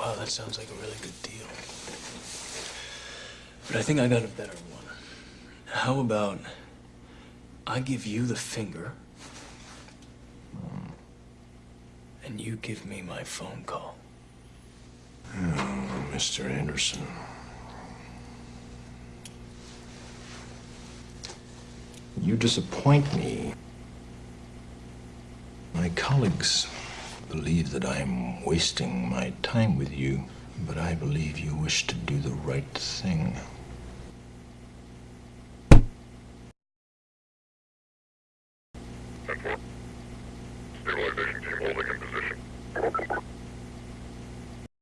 Wow, that sounds like a really good deal. But I think I got a better one. How about I give you the finger, and you give me my phone call? Hmm, oh, Mr. Anderson. You disappoint me. My colleagues believe that I'm wasting my time with you, but I believe you wish to do the right thing.